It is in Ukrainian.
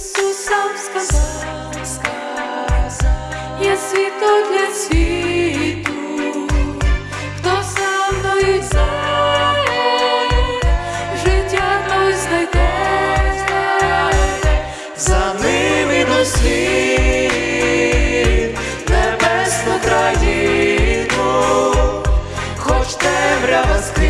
Ісус сам сказав, є світло для світу, хто за мною йде, життя той знайде, За ними іду слід небесну країну, хоч темрява скрізь, я